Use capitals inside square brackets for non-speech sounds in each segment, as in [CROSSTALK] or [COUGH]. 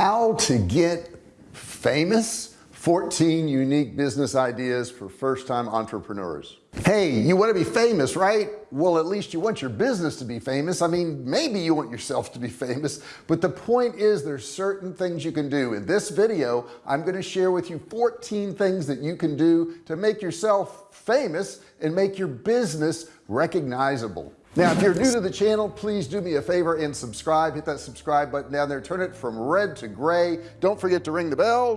how to get famous 14 unique business ideas for first-time entrepreneurs. Hey you want to be famous right? Well at least you want your business to be famous. I mean maybe you want yourself to be famous but the point is there's certain things you can do. In this video I'm going to share with you 14 things that you can do to make yourself famous and make your business recognizable now if you're new to the channel please do me a favor and subscribe. Hit that subscribe button down there. Turn it from red to gray. Don't forget to ring the bell.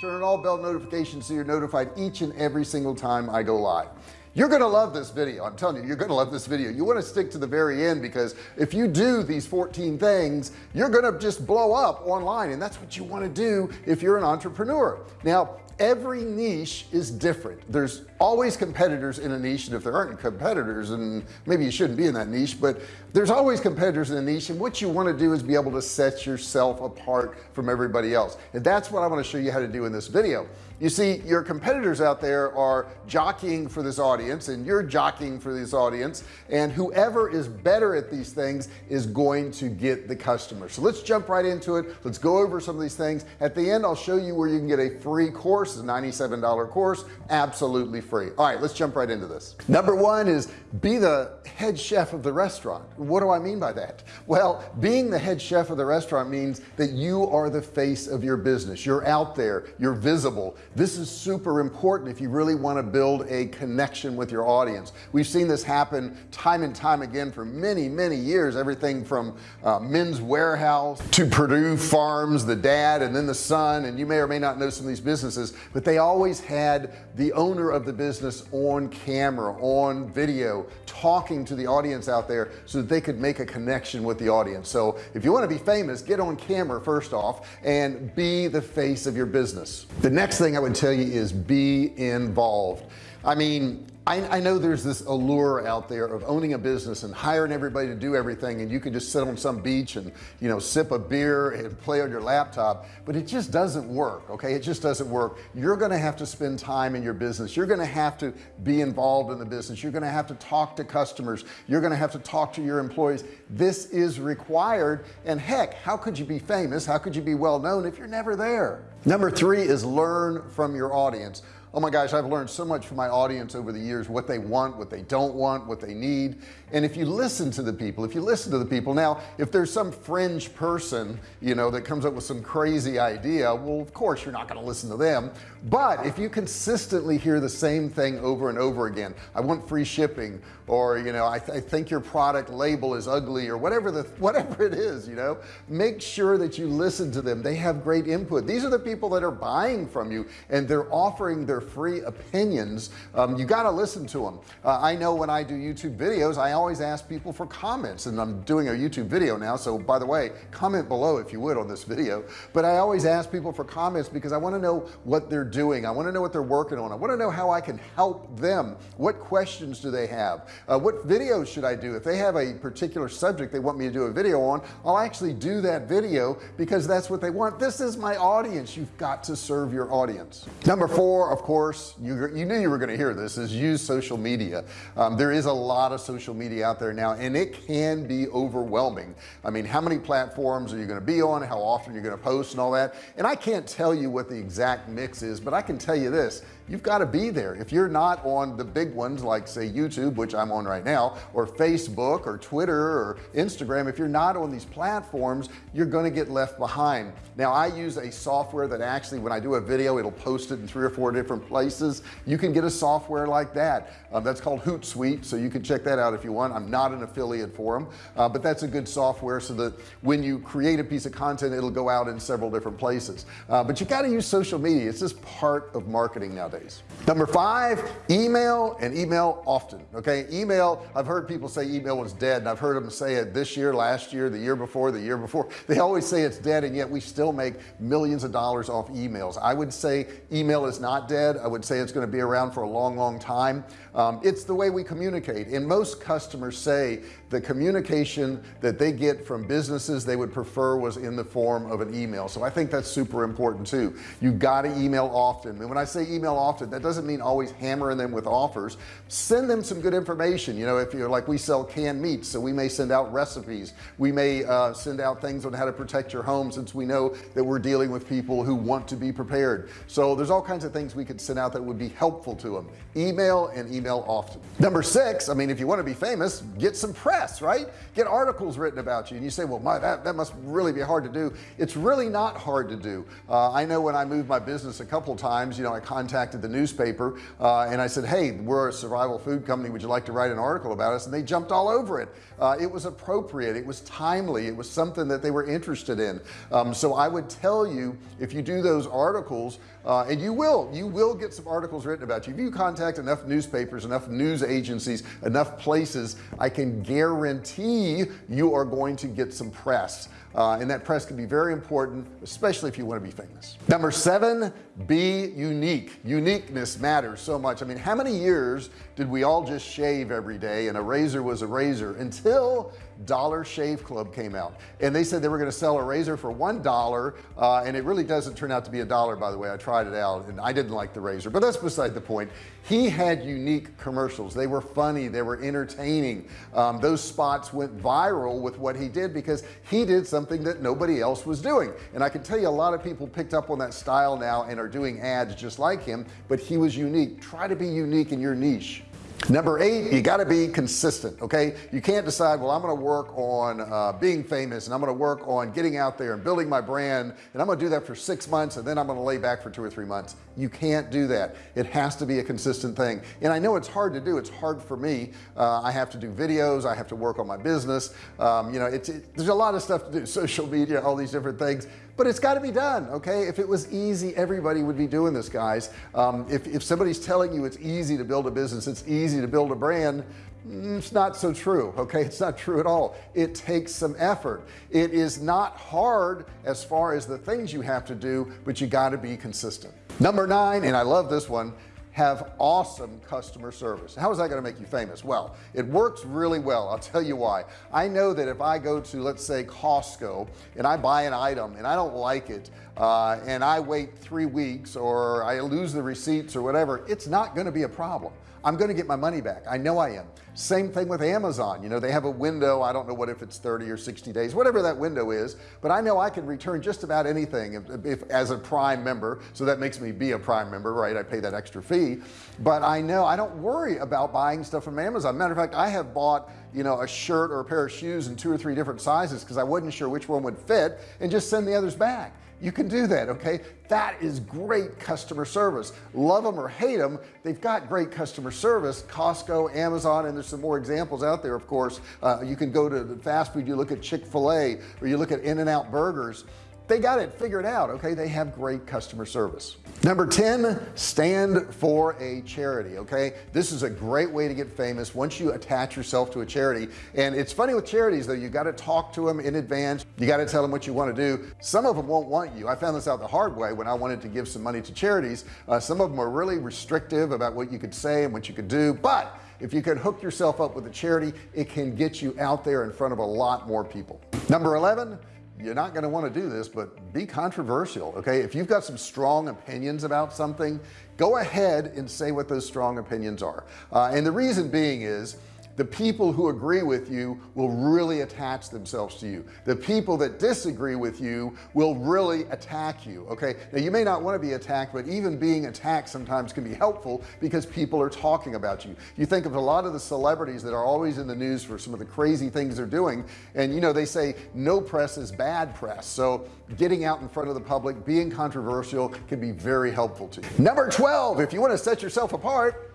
Turn on all bell notifications so you're notified each and every single time I go live you're gonna love this video. I'm telling you you're gonna love this video. You want to stick to the very end because if you do these 14 things you're gonna just blow up online and that's what you want to do if you're an entrepreneur. Now every niche is different. There's always competitors in a niche and if there aren't competitors and maybe you shouldn't be in that niche but there's always competitors in a niche and what you want to do is be able to set yourself apart from everybody else. And that's what I want to show you how to do in this video you see your competitors out there are jockeying for this audience and you're jockeying for this audience and whoever is better at these things is going to get the customer so let's jump right into it. Let's go over some of these things. At the end I'll show you where you can get a free course a $97 course absolutely free. All right let's jump right into this. Number one is be the head chef of the restaurant. What do I mean by that? Well being the head chef of the restaurant means that you are the face of your business. You're out there. You're visible this is super important if you really want to build a connection with your audience. We've seen this happen time and time again for many many years everything from uh, Men's Wearhouse to Perdue Farms the dad and then the son and you may or may not know some of these businesses but they always had the owner of the business on camera on video talking to the audience out there so that they could make a connection with the audience. So if you want to be famous get on camera first off and be the face of your business. The next thing I would tell you is be involved. I mean I, I know there's this allure out there of owning a business and hiring everybody to do everything and you can just sit on some beach and you know sip a beer and play on your laptop but it just doesn't work okay? It just doesn't work. You're gonna have to spend time in your business. You're gonna have to be involved in the business. You're gonna have to talk to customers. You're gonna have to talk to your employees. This is required and heck how could you be famous? How could you be well known if you're never there? Number three is learn from your audience oh my gosh I've learned so much from my audience over the years what they want what they don't want what they need. And if you listen to the people if you listen to the people now if there's some fringe person you know that comes up with some crazy idea well of course you're not going to listen to them. But if you consistently hear the same thing over and over again I want free shipping or you know I, th I think your product label is ugly or whatever the whatever it is you know make sure that you listen to them. They have great input. These are the people that are buying from you and they're offering their free opinions. Um, you got to listen to them uh, I know when I do YouTube videos I always ask people for comments and I'm doing a YouTube video now so by the way comment below if you would on this video. But I always ask people for comments because I want to know what they're doing. I want to know what they're working on. I want to know how I can help them. What questions do they have uh, what videos should I do? If they have a particular subject they want me to do a video on I'll actually do that video because that's what they want. This is my audience. You've got to serve your audience. Number four of course you, you knew you were going to hear this is use social media. Um, there is a lot of social media out there now and it can be overwhelming. I mean how many platforms are you going to be on? How often you're going to post and all that? And I can't tell you what the exact mix is but I can tell you this you've got to be there. If you're not on the big ones like say YouTube which I'm on right now or Facebook or Twitter or Instagram if you're not on these platforms you're going to get left behind. Now I use a software that actually when I do a video it'll post it in three or four different places. You can get a software like that um, that's called Hootsuite so you can check that out if you want. I'm not an affiliate for them uh, but that's a good software so that when you create a piece of content it'll go out in several different places. Uh, but you got to use social media. It's just part of marketing nowadays number five email and email often okay? Email I've heard people say email was dead and I've heard them say it this year last year the year before the year before. [LAUGHS] They always say it's dead and yet we still make millions of dollars off emails. I would say email is not dead. I would say it's going to be around for a long long time. Um, it's the way we communicate and most customers say the communication that they get from businesses they would prefer was in the form of an email. So I think that's super important too. You got to email often. And when I say email often that doesn't mean always hammering them with offers. Send them some good information. You know if you're like we sell canned meats so we may send out recipes. We may uh, send out things on how to protect your home since we know that we're dealing with people who want to be prepared. So there's all kinds of things we could send out that would be helpful to them email and email often. Number six I mean if you want to be famous get some press right? Get articles written about you and you say well my that, that must really be hard to do. It's really not hard to do. Uh, I know when I moved my business a couple times you know I contacted the newspaper uh, and I said hey we're a survival food company. Would you like to write an article about us? And they jumped all over it. Uh, it was appropriate. It was timely. It was something that they were interested in. Um, so I would tell you if you do those articles uh, and you will you will get some articles written about you. If you contact enough newspapers enough news agencies enough places I can guarantee you are going to get some press uh, and that press can be very important especially if you want to be famous. Number seven be unique. Uniqueness matters so much. I mean how many years did we all just shave every day and a razor was a razor until Dollar Shave Club came out? And they said they were going to sell a razor for one dollar uh, and it really doesn't turn out to be a dollar by the way. I tried it out and I didn't like the razor but that's beside the point. He had unique commercials. They were funny. They were entertaining. Um, those spots went viral with what he did because he did something that nobody else was doing. And I can tell you a lot of people picked up on that style now and are doing ads just like him but he was unique. Try to be unique in your niche. Number eight you got to be consistent okay? You can't decide well I'm gonna work on uh, being famous and I'm gonna work on getting out there and building my brand and I'm gonna do that for six months and then I'm gonna lay back for two or three months you can't do that. It has to be a consistent thing. And I know it's hard to do. It's hard for me. Uh, I have to do videos. I have to work on my business. Um, you know it's it, there's a lot of stuff to do [LAUGHS] social media all these different things. But it's got to be done okay? If it was easy everybody would be doing this guys. Um, if, if somebody's telling you it's easy to build a business it's easy to build a brand it's not so true okay? It's not true at all. It takes some effort. It is not hard as far as the things you have to do but you got to be consistent. Number nine and I love this one have awesome customer service. How is that going to make you famous? Well it works really well I'll tell you why. I know that if I go to let's say Costco and I buy an item and I don't like it uh, and I wait three weeks or I lose the receipts or whatever it's not going to be a problem I'm going to get my money back. I know I am. Same thing with Amazon. You know they have a window. I don't know what if it's 30 or 60 days whatever that window is but I know I can return just about anything if, if as a prime member so that makes me be a prime member right? I pay that extra fee. But I know I don't worry about buying stuff from Amazon. Matter of fact I have bought you know a shirt or a pair of shoes in two or three different sizes because I wasn't sure which one would fit and just send the others back you can do that okay? That is great customer service. Love them or hate them they've got great customer service. Costco Amazon and there's some more examples out there of course. Uh, you can go to the fast food you look at Chick-fil-A or you look at In-N-Out burgers they got it figured out okay? They have great customer service. Number 10 stand for a charity okay? This is a great way to get famous once you attach yourself to a charity. And it's funny with charities though. You got to talk to them in advance. You got to tell them what you want to do. Some of them won't want you. I found this out the hard way when I wanted to give some money to charities. Uh, some of them are really restrictive about what you could say and what you could do. But if you can hook yourself up with a charity it can get you out there in front of a lot more people. Number 11 you're not going to want to do this but be controversial okay? If you've got some strong opinions about something go ahead and say what those strong opinions are. Uh, and the reason being is the people who agree with you will really attach themselves to you. The people that disagree with you will really attack you okay? Now you may not want to be attacked but even being attacked sometimes can be helpful because people are talking about you. You think of a lot of the celebrities that are always in the news for some of the crazy things they're doing and you know they say no press is bad press. So getting out in front of the public being controversial can be very helpful to you. Number 12 if you want to set yourself apart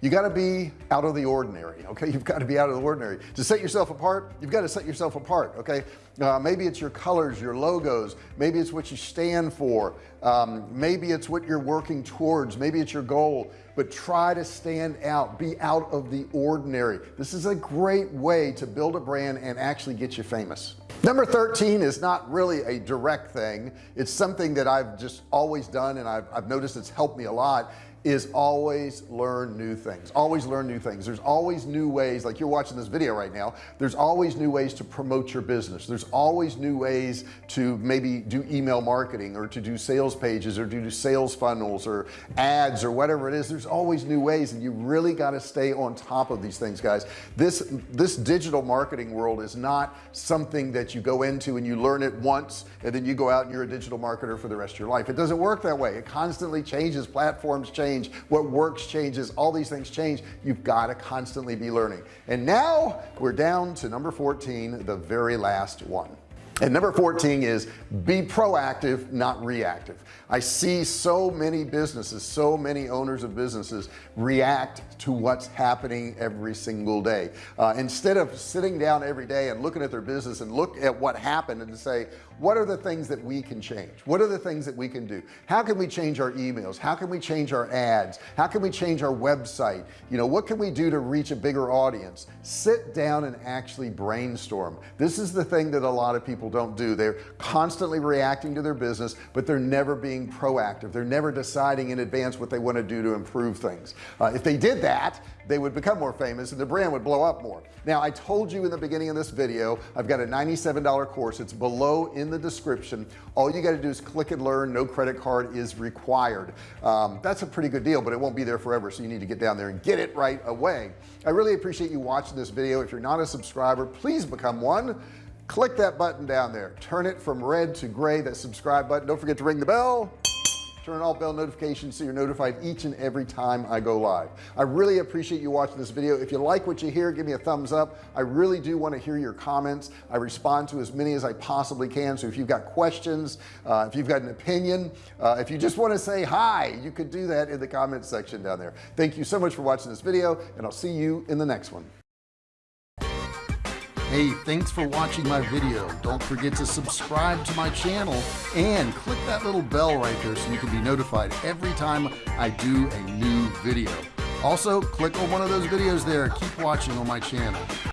you got to be out of the ordinary okay? You've got to be out of the ordinary. To set yourself apart you've got to set yourself apart okay? Uh, maybe it's your colors your logos maybe it's what you stand for um, maybe it's what you're working towards maybe it's your goal but try to stand out be out of the ordinary. This is a great way to build a brand and actually get you famous. Number 13 is not really a direct thing. It's something that I've just always done and I've, I've noticed it's helped me a lot is always learn new things always learn new things. There's always new ways like you're watching this video right now there's always new ways to promote your business. There's always new ways to maybe do email marketing or to do sales pages or do sales funnels or ads or whatever it is. There's always new ways and you really got to stay on top of these things guys. This this digital marketing world is not something that you go into and you learn it once and then you go out and you're a digital marketer for the rest of your life. It doesn't work that way. It constantly changes platforms change change what works changes all these things change you've got to constantly be learning. And now we're down to number 14 the very last one and number 14 is be proactive not reactive. I see so many businesses so many owners of businesses react to what's happening every single day. Uh, instead of sitting down every day and looking at their business and look at what happened and say what are the things that we can change? What are the things that we can do? How can we change our emails? How can we change our ads? How can we change our website? You know what can we do to reach a bigger audience? Sit down and actually brainstorm. This is the thing that a lot of people don't do. They're constantly reacting to their business but they're never being proactive. They're never deciding in advance what they want to do to improve things. Uh, if they did that they would become more famous and the brand would blow up more. Now I told you in the beginning of this video I've got a $97 course. It's below in the description. All you got to do is click and learn. No credit card is required. Um, that's a pretty good deal but it won't be there forever so you need to get down there and get it right away. I really appreciate you watching this video. If you're not a subscriber please become one click that button down there. Turn it from red to gray that subscribe button. Don't forget to ring the bell. Turn all bell notifications so you're notified each and every time I go live. I really appreciate you watching this video. If you like what you hear give me a thumbs up. I really do want to hear your comments. I respond to as many as I possibly can. So if you've got questions uh, if you've got an opinion uh, if you just want to say hi you could do that in the comments section down there. Thank you so much for watching this video and I'll see you in the next one Hey, thanks for watching my video. Don't forget to subscribe to my channel and click that little bell right there so you can be notified every time I do a new video. Also, click on one of those videos there. Keep watching on my channel.